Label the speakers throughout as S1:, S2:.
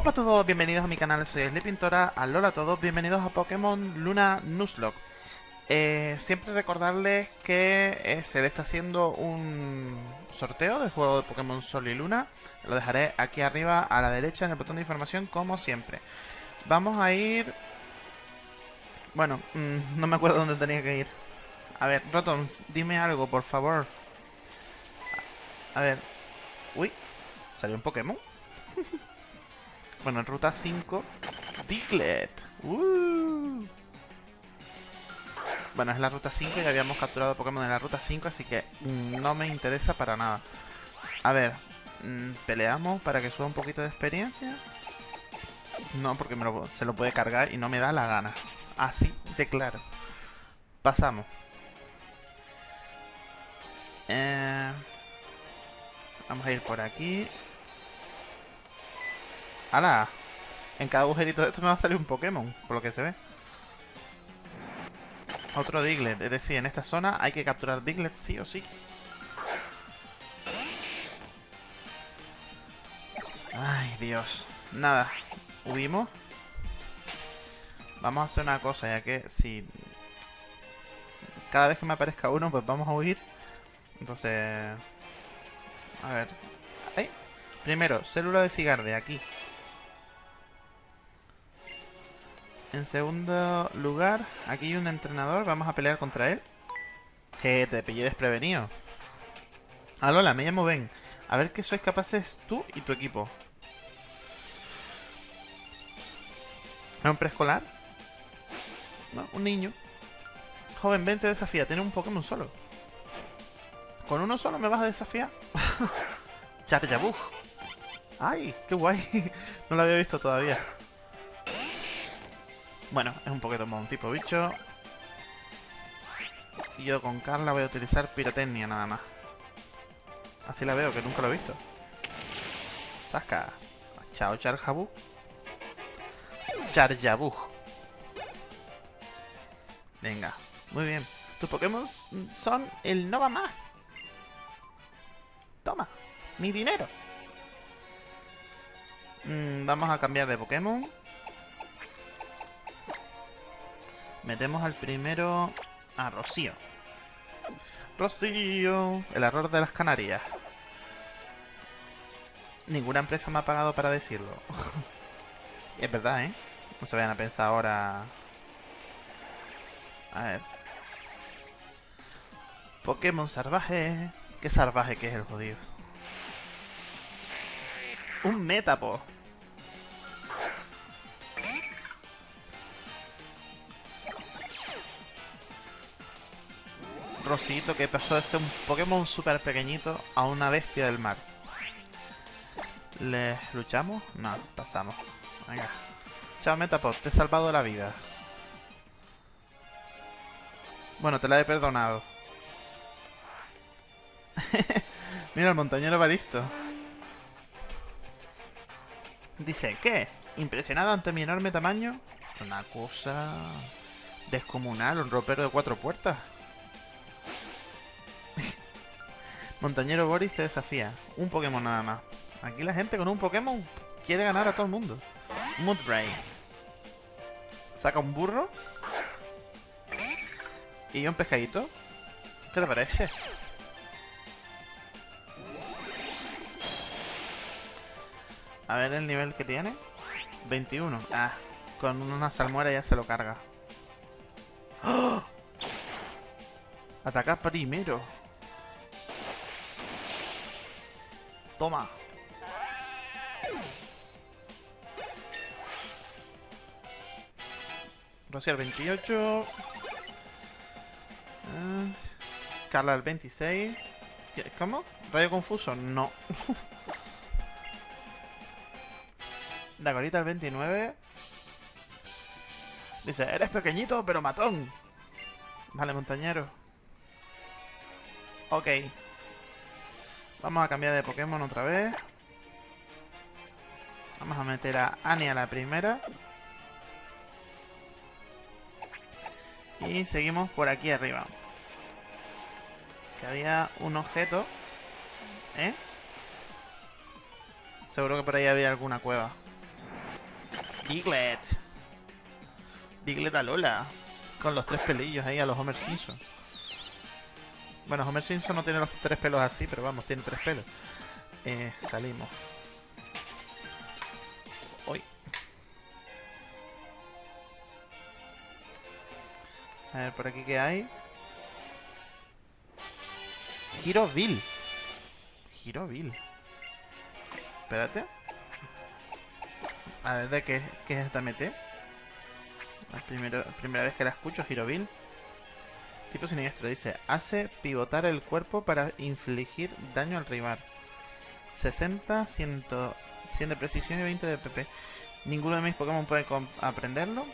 S1: Hola a todos, bienvenidos a mi canal, soy Pintora, alola a todos, bienvenidos a Pokémon Luna Nuzlocke. Eh, siempre recordarles que eh, se está haciendo un sorteo del juego de Pokémon Sol y Luna. Lo dejaré aquí arriba a la derecha en el botón de información como siempre. Vamos a ir... Bueno, mm, no me acuerdo dónde tenía que ir. A ver, Rotom, dime algo, por favor. A ver. Uy, salió un Pokémon. bueno, en ruta 5, Diglett. Uh. Bueno, es la ruta 5 y habíamos capturado Pokémon en la ruta 5, así que no me interesa para nada. A ver, mm, peleamos para que suba un poquito de experiencia. No, porque se lo puede cargar y no me da la gana. Así de claro. Pasamos. Eh, vamos a ir por aquí. ¡Hala! En cada agujerito de esto me va a salir un Pokémon, por lo que se ve. Otro Diglett. Es decir, en esta zona hay que capturar Diglett sí o sí. Ay, Dios. Nada. Huimos. Vamos a hacer una cosa, ya que si... Cada vez que me aparezca uno, pues vamos a huir. Entonces... A ver. Primero, célula de cigarde, aquí. En segundo lugar, aquí hay un entrenador. Vamos a pelear contra él. Que te pillé desprevenido. Alola, me llamo Ben. A ver qué sois capaces tú y tu equipo. ¿Es un preescolar? No, un niño. Joven, Ben te desafía. Tiene un Pokémon solo. ¿Con uno solo me vas a desafiar? Charjabug. ¡Ay! ¡Qué guay! no lo había visto todavía. Bueno, es un Pokémon tipo bicho. Y yo con Carla voy a utilizar pirotecnia nada más. Así la veo, que nunca lo he visto. Saca. Chao, Charjabug. Charjabug. Venga, muy bien. Tus Pokémon son el Nova Más. Toma, mi dinero. Mm, vamos a cambiar de Pokémon. Metemos al primero a Rocío. Rocío, el error de las Canarias. Ninguna empresa me ha pagado para decirlo. es verdad, ¿eh? No se vayan a pensar ahora... A ver. Pokémon salvaje. Qué salvaje que es el jodido. Un Metapo. Rosito que pasó de ser un Pokémon súper pequeñito a una bestia del mar. ¿Le luchamos? No, pasamos. Venga. Chao Metapod, te he salvado la vida. Bueno, te la he perdonado. Mira, el montañero va listo. Dice, ¿qué? ¿Impresionado ante mi enorme tamaño? Una cosa descomunal, un ropero de cuatro puertas. Montañero Boris te desafía. Un Pokémon nada más. Aquí la gente con un Pokémon quiere ganar a todo el mundo. Mudbray. Saca un burro. Y un pescadito. ¿Qué te parece? A ver el nivel que tiene. 21. Ah, con una salmuera ya se lo carga. ¡Oh! Ataca primero. Toma. Rociar 28. Ah, Carla el 26. ¿Cómo? ¿Rayo confuso? No. Dagorita el 29. Dice, eres pequeñito pero matón. Vale, montañero. Ok. Vamos a cambiar de Pokémon otra vez. Vamos a meter a Annie a la primera. Y seguimos por aquí arriba. Que había un objeto. ¿Eh? Seguro que por ahí había alguna cueva. Diglett. Diglett a Lola. Con los tres pelillos ahí a los Homer Simpson. Bueno, Homer Simpson no tiene los tres pelos así, pero vamos, tiene tres pelos. Eh, salimos. Hoy. A ver, por aquí qué hay. Giroville. Giroville. Espérate. A ver, ¿de qué, qué es esta MT? La primera vez que la escucho, Giroville. Tipo siniestro, dice. Hace pivotar el cuerpo para infligir daño al rival. 60, 100, 100 de precisión y 20 de PP. Ninguno de mis Pokémon puede aprenderlo.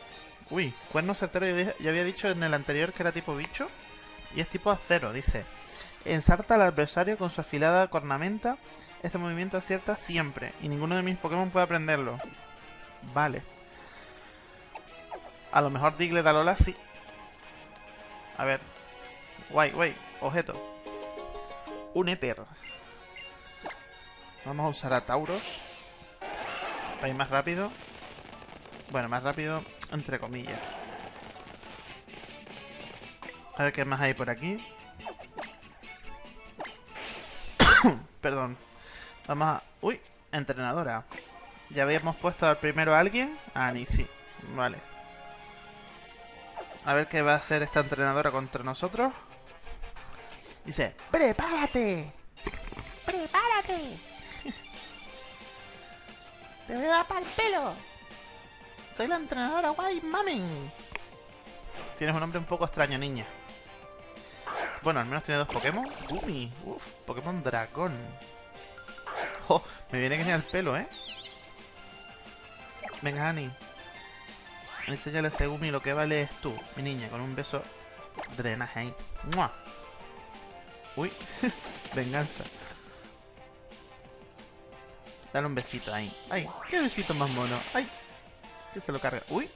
S1: Uy, cuerno certero, ya había dicho en el anterior que era tipo bicho. Y es tipo acero, dice. Ensarta al adversario con su afilada cornamenta. Este movimiento acierta siempre. Y ninguno de mis Pokémon puede aprenderlo. Vale. A lo mejor Diglett Alola sí. A ver. Guay, guay. Objeto. Un éter. Vamos a usar a Tauros. Para ir más rápido. Bueno, más rápido, entre comillas. A ver qué más hay por aquí. Perdón. Vamos a... Uy, entrenadora. Ya habíamos puesto al primero a alguien. Ah, ni sí. Vale. A ver qué va a hacer esta entrenadora contra nosotros. Dice, ¡prepárate! ¡Prepárate! ¡Te voy a dar para el pelo! ¡Soy la entrenadora guay, mamen! Tienes un nombre un poco extraño, niña. Bueno, al menos tiene dos Pokémon. Gumi, uff, Pokémon dragón. Oh, me viene genial el pelo, ¿eh? Venga, Annie. Enséñale a Segumi lo que vale es tú, mi niña, con un beso drenaje ahí. ¡Mua! Uy, venganza. Dale un besito ahí. ¡Ay! ¡Qué besito más mono! ¡Ay! Que se lo carga. ¡Uy!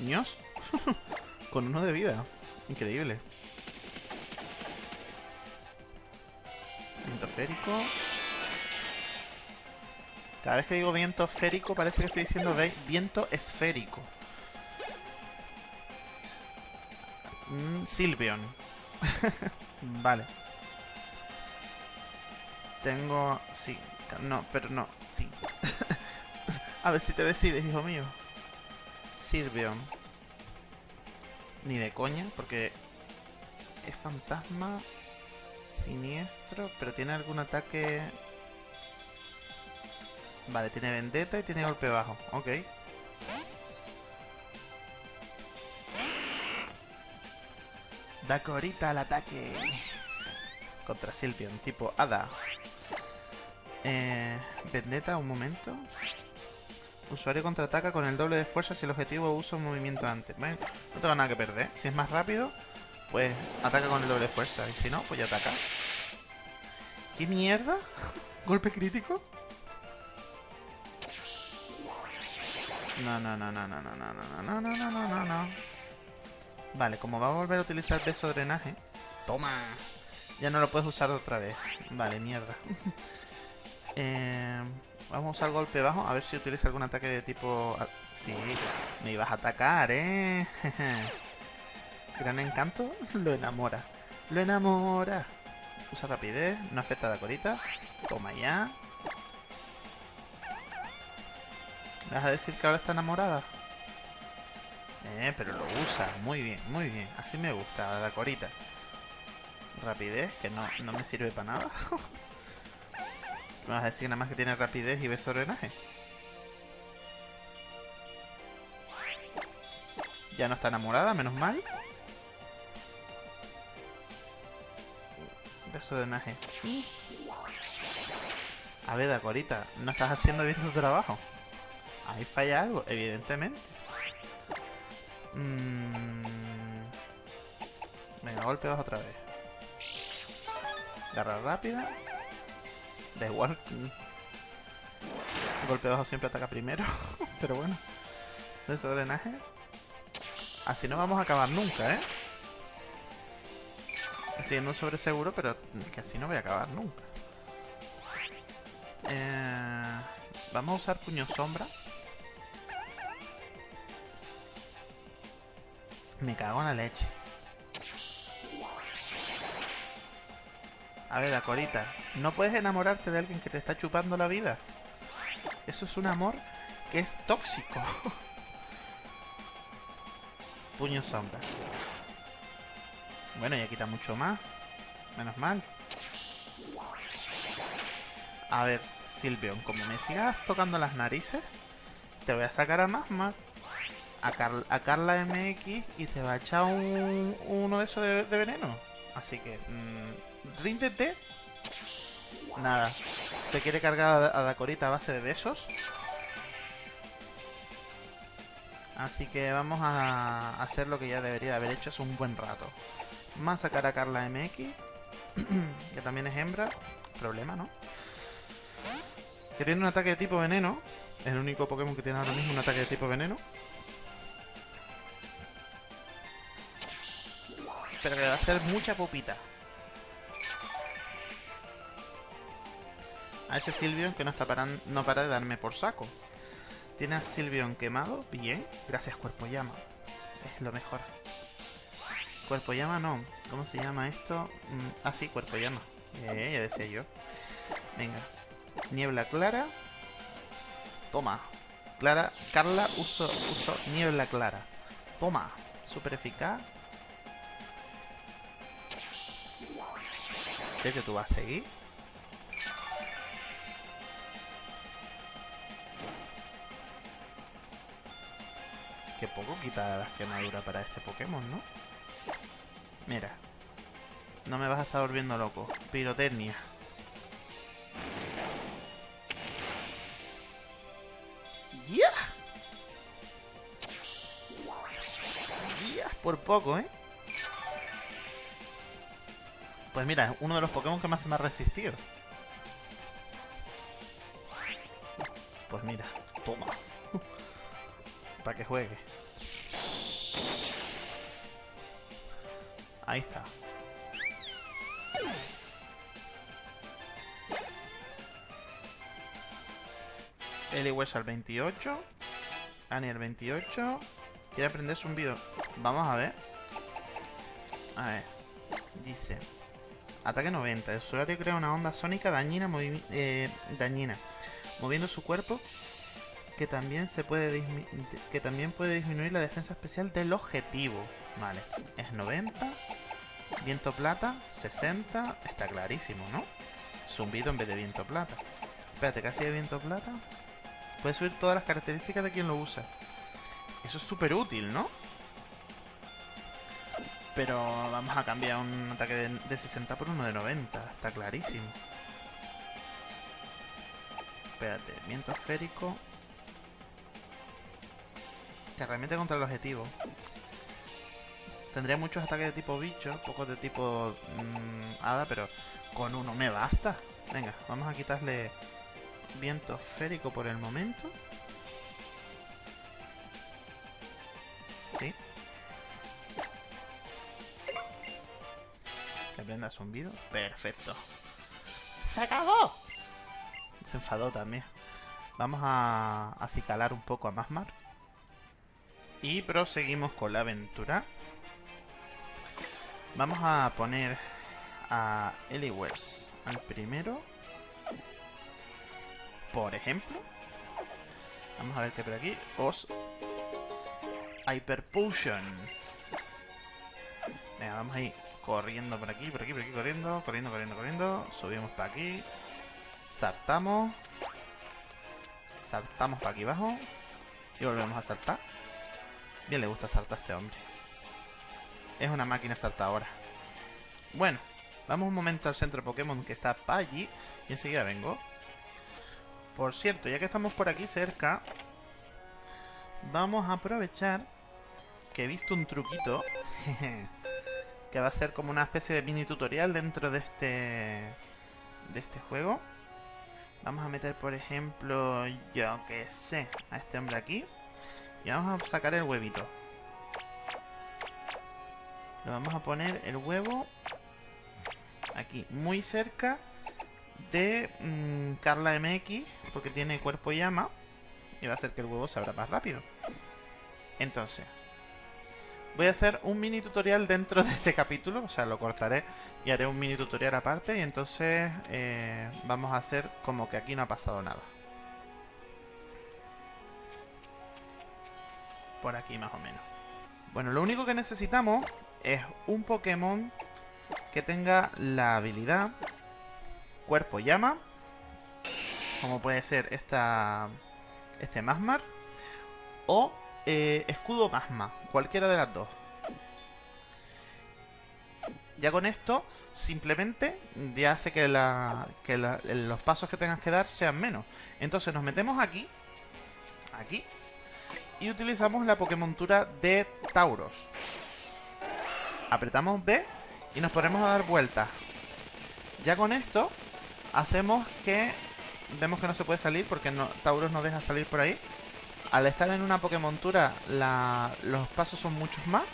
S1: ¡Nios! con uno de vida. Increíble. Viento férico. Cada vez que digo viento férico parece que estoy diciendo viento esférico. Mm, Silvion. vale. Tengo... Sí. No, pero no. Sí. A ver si te decides, hijo mío. Silvion. Ni de coña, porque... Es fantasma... Siniestro, pero tiene algún ataque... Vale, tiene vendetta y tiene golpe bajo. Ok. Da corita al ataque. Contra Silvion, tipo Hada. Eh, vendetta, un momento. Usuario contraataca con el doble de fuerza si el objetivo usa un movimiento antes. Bueno, no tengo nada que perder. Si es más rápido, pues ataca con el doble de fuerza. Y si no, pues ya ataca. ¿Qué mierda? ¿Golpe crítico? No, no, no, no, no, no, no, no, no, no, no, no, no, no. Vale, como va a volver a utilizar beso drenaje... ¡Toma! Ya no lo puedes usar otra vez. Vale, mierda. eh, vamos a usar golpe bajo. A ver si utiliza algún ataque de tipo... Sí, me ibas a atacar, ¿eh? Gran encanto. Lo enamora. Lo enamora. Usa rapidez. No afecta a la corita. Toma ya. ¿Me vas a decir que ahora está enamorada? Eh, pero lo usa. Muy bien, muy bien. Así me gusta, la corita. Rapidez, que no, no me sirve para nada. ¿Me vas a decir nada más que tiene rapidez y beso drenaje? Ya no está enamorada, menos mal. Beso drenaje. A ver, Dacorita, no estás haciendo bien tu trabajo. Ahí falla algo, evidentemente. Mmm... Venga, golpeos otra vez. Garra rápida. Da igual. Golpe bajo siempre ataca primero. pero bueno. Eso drenaje. Así no vamos a acabar nunca, ¿eh? Estoy en un sobre seguro, pero que así no voy a acabar nunca. Eh, vamos a usar puño sombra. Me cago en la leche. A ver, la corita. No puedes enamorarte de alguien que te está chupando la vida. Eso es un amor que es tóxico. Puño sombra. Bueno, ya quita mucho más. Menos mal. A ver, Silvion, como me sigas tocando las narices, te voy a sacar a más a, a Carla MX y te va a echar un, uno de esos de, veneno. Así que, mmm, ríndete. Nada. Se quiere cargar a Dacorita a base de besos. Así que vamos a hacer lo que ya debería haber hecho hace un buen rato. Más sacar a Carla MX, que también es hembra. Problema, ¿no? Que tiene un ataque de tipo veneno. Es el único Pokémon que tiene ahora mismo un ataque de tipo veneno. Pero que va a ser mucha pupita. A ese Silvion que no está parando, no para de darme por saco. Tiene a Silvion quemado, bien. Gracias, Cuerpo Llama. Es lo mejor. Cuerpo Llama no. ¿Cómo se llama esto? Mm, ah, sí, Cuerpo Llama. Eh, ya decía yo. Venga. Niebla Clara. Toma. Clara. Carla uso, uso Niebla Clara. Toma. Super eficaz. ¿Qué que tú vas a seguir? Qué poco quita las quemaduras para este Pokémon, ¿no? Mira. No me vas a estar volviendo loco. Pirotecnia. ¡Ya! ¡Ya! Por poco, ¿eh? Pues mira, es uno de los Pokémon que más se me ha resistido. Pues mira, toma. Para que juegue. Ahí está. Eliwes al 28. Annie al 28. Quiere aprender zumbido. Vamos a ver. A ver. Dice. Ataque 90. El usuario crea una onda sónica dañina, eh, dañina moviendo su cuerpo que también se puede que también puede disminuir la defensa especial del objetivo. Vale, es 90. Viento plata, 60. Está clarísimo, ¿no? Zumbido en vez de viento plata. Espérate, casi de viento plata. Puede subir todas las características de quien lo usa. Eso es súper útil, ¿no? Pero vamos a cambiar un ataque de, de 60 por uno de 90. Está clarísimo. Espérate, viento esférico. Que realmente contra el objetivo. Tendría muchos ataques de tipo bicho, pocos de tipo mm, hada, pero con uno me basta. Venga, vamos a quitarle viento esférico por el momento. Sí. Que aprenda zumbido. Perfecto. ¡Se acabó! Se enfadó también. Vamos a acicalar un poco a Masmar. Y proseguimos con la aventura. Vamos a poner a Eliwers al primero. Por ejemplo. Vamos a ver qué por aquí. Os Hyper Potion. Vamos a ir corriendo por aquí, por aquí, por aquí, corriendo, corriendo, corriendo, corriendo. Subimos para aquí. Saltamos. Saltamos para aquí abajo. Y volvemos a saltar. Bien le gusta saltar a este hombre. Es una máquina saltadora. Bueno, vamos un momento al centro Pokémon que está para allí. Y enseguida vengo. Por cierto, ya que estamos por aquí cerca, vamos a aprovechar que he visto un truquito que va a ser como una especie de mini tutorial dentro de este de este juego. Vamos a meter, por ejemplo, yo que sé, a este hombre aquí. Y vamos a sacar el huevito. Le vamos a poner el huevo aquí, muy cerca de mm, Carla MX, porque tiene cuerpo llama. Y va a hacer que el huevo se abra más rápido. Entonces, voy a hacer un mini tutorial dentro de este capítulo, o sea, lo cortaré y haré un mini tutorial aparte y entonces eh, vamos a hacer como que aquí no ha pasado nada. Por aquí más o menos. Bueno, lo único que necesitamos es un Pokémon que tenga la habilidad Cuerpo Llama, como puede ser esta, este Masmar, o eh, Escudo Masma, cualquiera de las dos. Ya con esto, simplemente, ya hace que, los pasos que tengas que dar sean menos. Entonces nos metemos aquí, aquí, y utilizamos la Pokémontura de Tauros. Apretamos B y nos ponemos a dar vueltas. Ya con esto, hacemos que... Vemos que no se puede salir porque Tauros no deja salir por ahí. Al estar en una Pokémontura, la, los pasos son muchos más.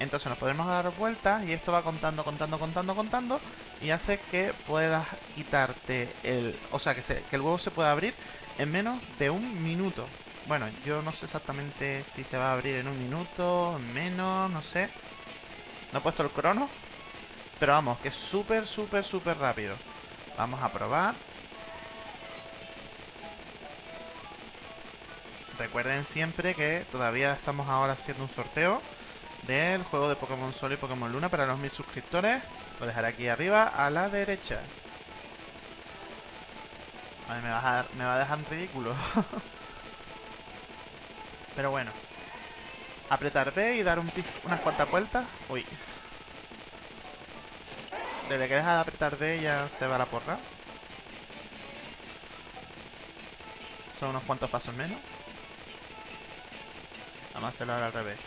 S1: Entonces nos podemos dar vueltas y esto va contando, contando, contando, contando. Y hace que puedas quitarte el... O sea, que, se, que el huevo se pueda abrir en menos de un minuto. Bueno, yo no sé exactamente si se va a abrir en un minuto, en menos, no sé. No he puesto el crono. Pero vamos, que es súper, súper, súper rápido. Vamos a probar. Recuerden siempre que todavía estamos ahora haciendo un sorteo del juego de Pokémon Sol y Pokémon Luna para los mil suscriptores. Lo dejaré aquí arriba a la derecha. me, va a me va a dejar ridículo. Pero bueno. Apretar B y dar un unas cuantas vueltas. Uy. Desde que deja de apretar D ya se va la porra. Son unos cuantos pasos menos. Vamos a hacerlo ahora al revés.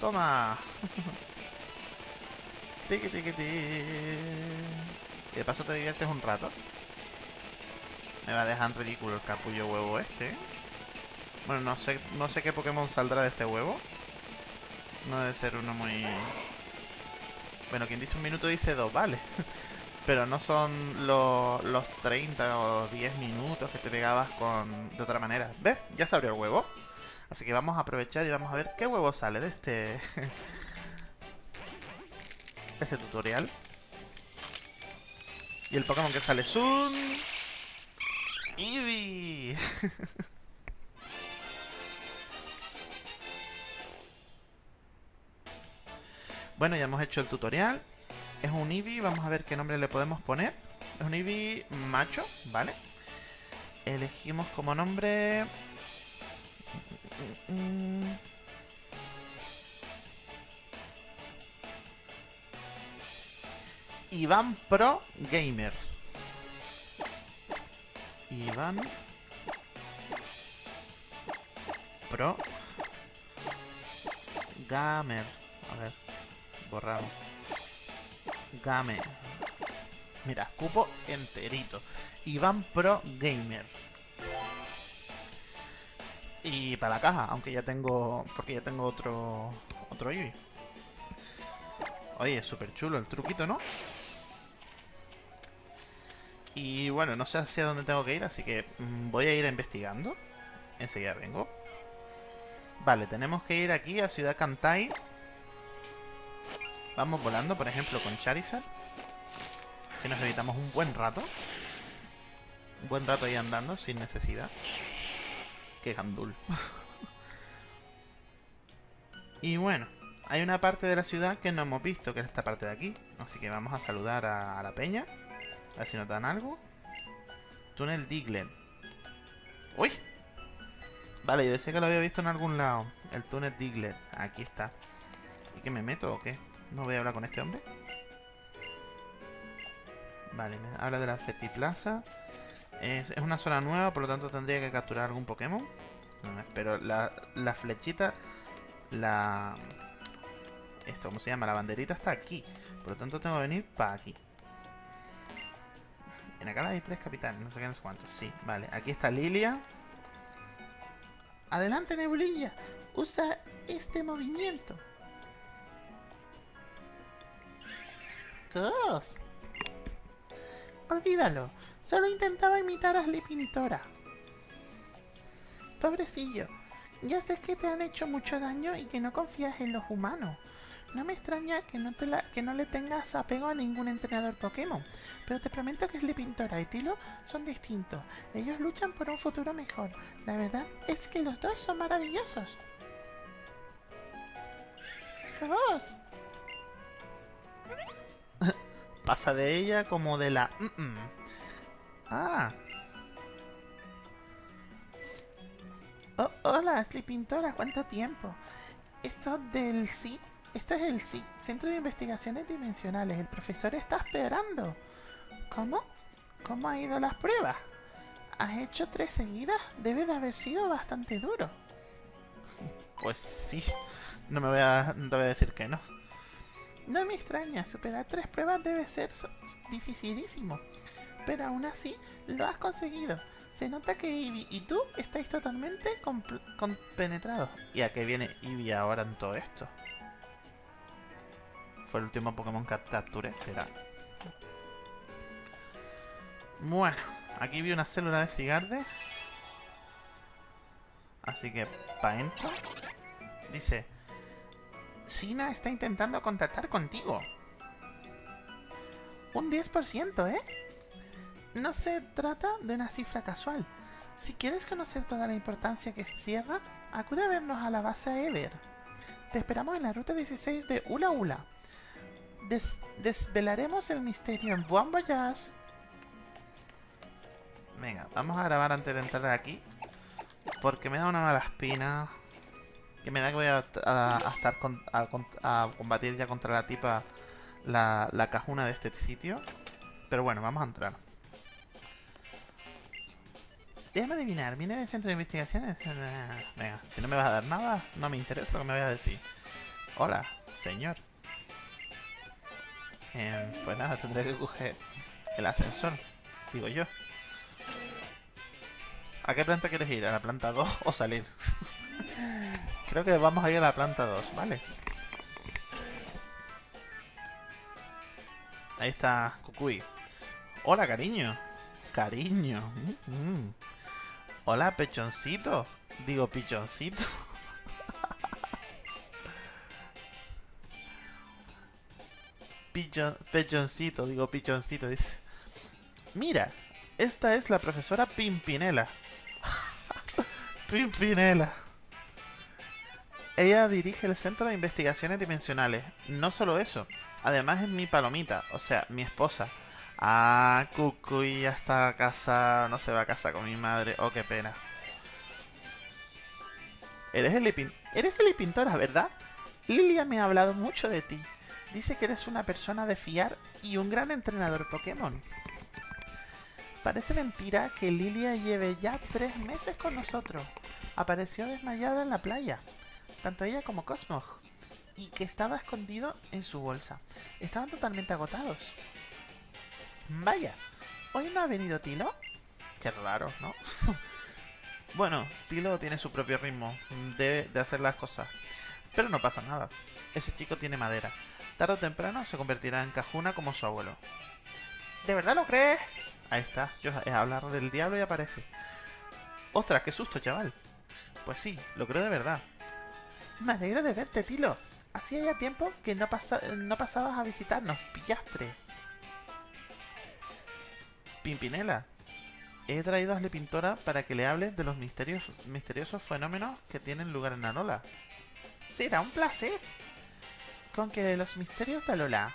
S1: ¡Toma! tiki tiki tiki. Y de paso te diviertes un rato. Me va a dejar en ridículo el capullo huevo este. Bueno, no sé, no sé qué Pokémon saldrá de este huevo. No debe ser uno muy... Bueno, quien dice un minuto dice dos, vale. Pero no son los, los 30 o 10 minutos que te pegabas con de otra manera. ¿Ves? Ya se abrió el huevo. Así que vamos a aprovechar y vamos a ver qué huevo sale de este... de este tutorial. Y el Pokémon que sale es un... Eevee. Bueno, ya hemos hecho el tutorial. Es un Eevee, vamos a ver qué nombre le podemos poner. Es un Eevee macho, ¿vale? Elegimos como nombre... Iván Pro Gamer. Iván Pro Gamer. A ver. Borramos. Game. Mira, cupo enterito. Iván Pro Gamer. Y para la caja, aunque ya tengo... Porque ya tengo otro... Otro Eevee. Oye, es súper chulo el truquito, ¿no? Y bueno, no sé hacia dónde tengo que ir, así que mm, voy a ir investigando. Enseguida vengo. Vale, tenemos que ir aquí a Ciudad Cantai Vamos volando, por ejemplo, con Charizard. Si nos evitamos un buen rato. Un buen rato ahí andando, sin necesidad. Qué gandul. y bueno, hay una parte de la ciudad que no hemos visto, que es esta parte de aquí. Así que vamos a saludar a, la peña. A ver si nos dan algo. Túnel Diglett. ¡Uy! Vale, yo decía que lo había visto en algún lado. El túnel Diglett. Aquí está. ¿Y que me meto o qué? No voy a hablar con este hombre. Vale, me habla de la Fetiplaza. Es, es una zona nueva, por lo tanto tendría que capturar algún Pokémon. pero la, la flechita, la... Esto, ¿cómo se llama? La banderita está aquí. Por lo tanto tengo que venir para aquí. En acá hay tres capitanes, no sé qué, no sé cuántos. Sí, vale. Aquí está Lilia. Adelante, Nebulilla. Usa este movimiento. Olvídalo. Solo intentaba imitar a Sleepintora. Pobrecillo. Ya sé que te han hecho mucho daño y que no confías en los humanos. No me extraña que no, te que no le tengas apego a ningún entrenador Pokémon, pero te prometo que Sleepintora y Tilo son distintos. Ellos luchan por un futuro mejor. La verdad es que los dos son maravillosos. ¡Vos! Pasa de ella como de la... Ah. Oh, hola, Sleepintora, ¿cuánto tiempo? Esto del CIT esto es el CIT, Centro de Investigaciones Dimensionales. El profesor está esperando. ¿Cómo? ¿Cómo ha ido las pruebas? ¿Has hecho tres seguidas? Debe de haber sido bastante duro. Pues sí. No me voy a, no voy a decir que no. No me extraña, superar tres pruebas debe ser dificilísimo. Pero aún así, lo has conseguido. Se nota que Eevee y tú estáis totalmente compenetrados. ¿Y a qué viene Eevee ahora en todo esto? Fue el último Pokémon que capturé, será. Bueno, aquí vi una célula de Cigarde. Así que, pa' dentro. Dice: Sina está intentando contactar contigo. Un 10%, ¿eh? No se trata de una cifra casual. Si quieres conocer toda la importancia que cierra, acude a vernos a la base Ever. Te esperamos en la ruta 16 de Ula Ula. Des- desvelaremos el misterio en Buen Voyage. Venga, vamos a grabar antes de entrar aquí. Porque me da una mala espina. Que me da que voy a, estar con- a, a combatir ya contra la tipa, la, la cajuna de este sitio. Pero bueno, vamos a entrar. Déjame adivinar, ¿viene del centro de investigaciones? Eh, Venga, si no me vas a dar nada, no me interesa lo que me vayas a decir. Hola, señor. Em, pues nada, tendré que coger el ascensor, digo yo. ¿A qué planta quieres ir? ¿A la planta 2 o salir? Creo que vamos a ir a la planta 2, ¿vale? Ahí está Kukui. Hola, cariño. Cariño. Mm, mm. Hola, pechoncito. Digo, pichoncito. Pichon, pechoncito, digo pichoncito, dice. Mira, esta es la profesora Pimpinela. Pimpinela. Ella dirige el Centro de Investigaciones Dimensionales. No solo eso, además es mi palomita, o sea, mi esposa. Ah, Cucuy ya está a casa, no se va a casa con mi madre. Oh, qué pena. Eres el Lipin- Eres el Pintora, ¿verdad? Lilia me ha hablado mucho de ti. Dice que eres una persona de fiar y un gran entrenador Pokémon. Parece mentira que Lilia lleve ya tres meses con nosotros. Apareció desmayada en la playa. Tanto ella como Cosmog. Y que estaba escondido en su bolsa. Estaban totalmente agotados. Vaya, ¿hoy no ha venido Tilo? Qué raro, ¿no? bueno, Tilo tiene su propio ritmo de, de hacer las cosas. Pero no pasa nada. Ese chico tiene madera. Tarde o temprano se convertirá en cajuna como su abuelo. ¿De verdad lo crees? Ahí está, yo es hablar del diablo y aparece. ¡Ostras, qué susto, chaval! Pues sí, lo creo de verdad. Me alegro de verte, Tilo. Hacía ya tiempo que no, pasa- no pasabas a visitarnos, pillastre. Pimpinela, he traído a Pintora para que le hables de los misterios, misteriosos fenómenos que tienen lugar en Alola. Será un placer. Con que los misterios de Alola.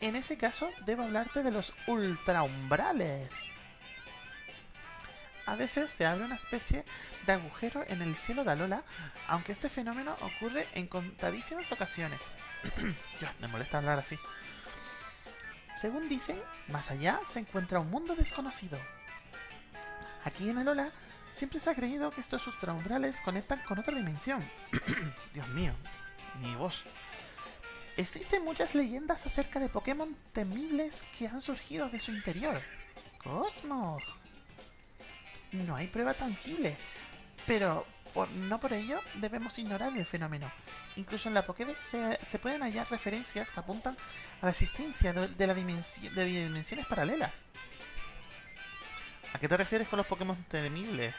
S1: En ese caso, debo hablarte de los ultraumbrales. A veces se abre una especie de agujero en el cielo de Alola, aunque este fenómeno ocurre en contadísimas ocasiones. Dios, me molesta hablar así. Según dicen, más allá se encuentra un mundo desconocido. Aquí en Alola siempre se ha creído que estos ultraumbrales conectan con otra dimensión. Dios mío, mi voz. Existen muchas leyendas acerca de Pokémon temibles que han surgido de su interior. Cosmo. No hay prueba tangible, pero no por ello debemos ignorar el fenómeno. Incluso en la Pokédex se, pueden hallar referencias que apuntan a la existencia de, de dimensiones paralelas. ¿A qué te refieres con los Pokémon temibles?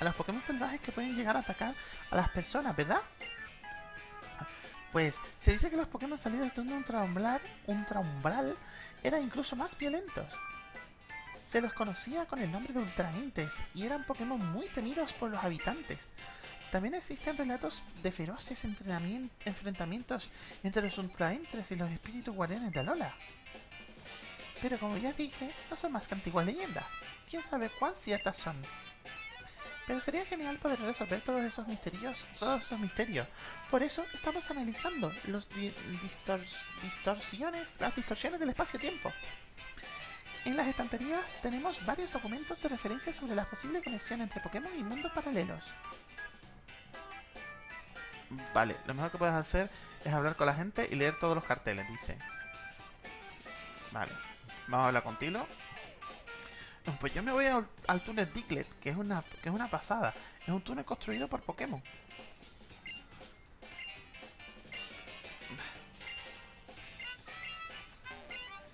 S1: a los Pokémon salvajes que pueden llegar a atacar a las personas, ¿verdad? Pues se dice que los Pokémon salidos de un ultraumbral, ultraumbral eran incluso más violentos. Se los conocía con el nombre de Ultraentes y eran Pokémon muy temidos por los habitantes. También existen relatos de feroces enfrentamientos entre los Ultraentes y los espíritus guardianes de Alola. Pero como ya dije, no son más que antiguas leyendas. ¿Quién sabe cuán ciertas son? Pero sería genial poder resolver todos esos misterios, todos esos misterios. Por eso estamos analizando los distorsiones, las distorsiones del espacio-tiempo. En las estanterías tenemos varios documentos de referencia sobre la posible conexión entre Pokémon y mundos paralelos. Vale, lo mejor que puedes hacer es hablar con la gente y leer todos los carteles, dice. Vale, vamos a hablar contigo. Pues yo me voy al, túnel Diglett, que es, una, que es una pasada. Es un túnel construido por Pokémon.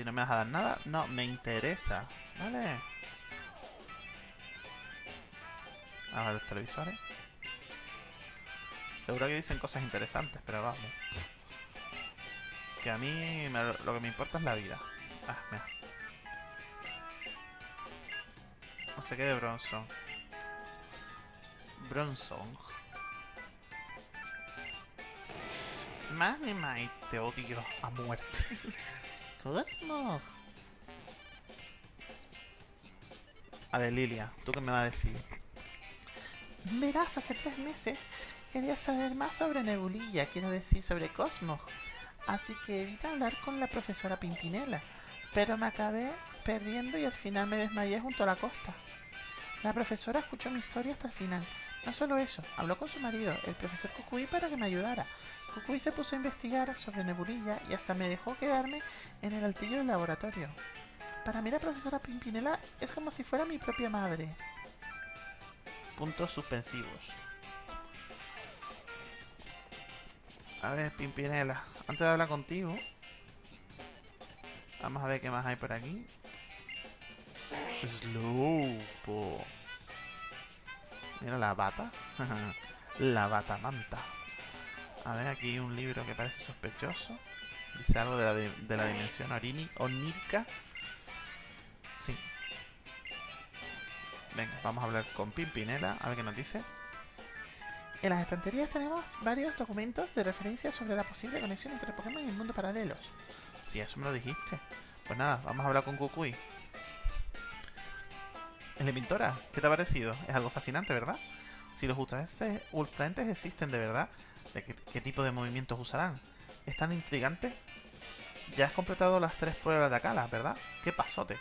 S1: Si no me vas a dar nada, no me interesa. Vale. A ver los televisores. Seguro que dicen cosas interesantes, pero vamos. Que a mí lo que me importa es la vida. Ah, mira. No sé qué de Bronson. Bronson. Ni más te odio a muerte. Cosmo. A ver, Lilia, ¿tú qué me vas a decir? Verás, hace tres meses quería saber más sobre Nebulilla, quiero decir sobre Cosmos. Así que evita hablar con la profesora Pimpinela. Pero me acabé perdiendo y al final me desmayé junto a la costa. La profesora escuchó mi historia hasta el final. No solo eso, habló con su marido, el profesor Kukui, para que me ayudara. Kukui se puso a investigar sobre Nebulilla y hasta me dejó quedarme en el altillo del laboratorio. Para mí la profesora Pimpinela es como si fuera mi propia madre. Puntos suspensivos. A ver, Pimpinela, antes de hablar contigo, vamos a ver qué más hay por aquí. Slowpo. Mira la bata. la bata manta. A ver, aquí hay un libro que parece sospechoso. Dice algo de la, de, la dimensión onírica. Sí. Venga, vamos a hablar con Pimpinela, a ver qué nos dice. En las estanterías tenemos varios documentos de referencia sobre la posible conexión entre Pokémon y el mundo paralelos. Si, eso me lo dijiste. Pues nada, vamos a hablar con Kukui. ¿Es pintora? ¿Qué te ha parecido? Es algo fascinante, ¿verdad? Si los ultraentes, existen de verdad, ¿de qué, tipo de movimientos usarán? ¿Es tan intrigante? Ya has completado las tres pruebas de Akala, ¿verdad? ¡Qué pasote!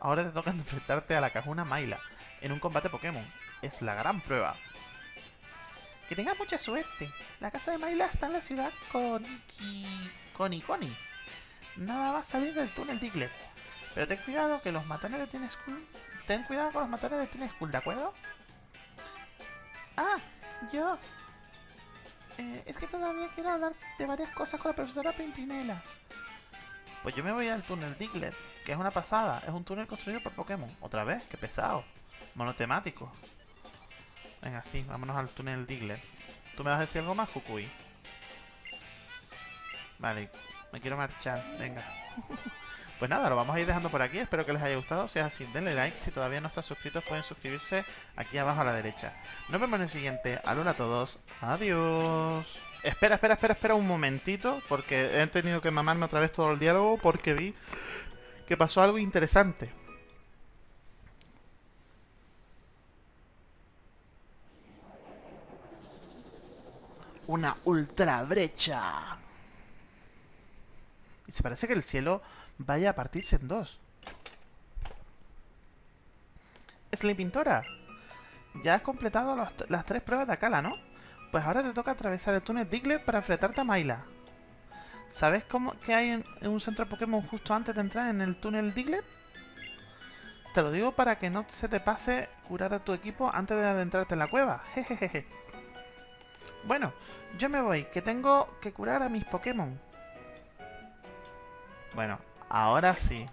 S1: Ahora te toca enfrentarte a la Cajuna Maila en un combate Pokémon. Es la gran prueba. Que tengas mucha suerte. La casa de Maila está en la ciudad con... con Iconi. Nada va a salir del túnel Diglett. Pero ten cuidado que los matones de Teen School... Ten cuidado con los matones de Teen School, ¿de acuerdo? Ah, yo... Eh, es que todavía quiero hablar de varias cosas con la profesora Pimpinela. Pues yo me voy al túnel Diglett, que es una pasada. Es un túnel construido por Pokémon. ¿Otra vez? ¡Qué pesado! Monotemático. Venga, sí, vámonos al túnel Diglett. ¿Tú me vas a decir algo más, Kukui? Vale, me quiero marchar. Venga. Pues nada, lo vamos a ir dejando por aquí. Espero que les haya gustado. Si es así, denle like. Si todavía no están suscritos, pueden suscribirse aquí abajo a la derecha. Nos vemos en el siguiente. Alola a todos. Adiós. Espera, espera, espera, espera un momentito. Porque he tenido que mamarme otra vez todo el diálogo. Porque vi que pasó algo interesante. Una ultra brecha. Y se parece que el cielo vaya a partirse en dos. Slay Pintora, ya has completado las tres pruebas de Akala, ¿no? Pues ahora te toca atravesar el túnel Diglett para enfrentarte a Maila. ¿Sabes cómo que hay un centro Pokémon justo antes de entrar en el túnel Diglett? Te lo digo para que no se te pase curar a tu equipo antes de adentrarte en la cueva. Jejeje. Bueno, yo me voy, que tengo que curar a mis Pokémon. Bueno, ahora sí.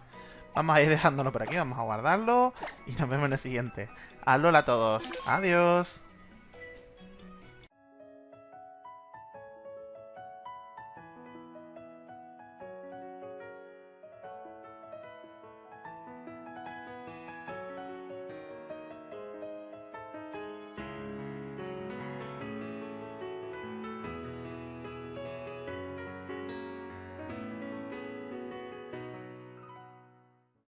S1: vamos a ir dejándolo por aquí, vamos a guardarlo y nos vemos en el siguiente. Alola a todos, adiós.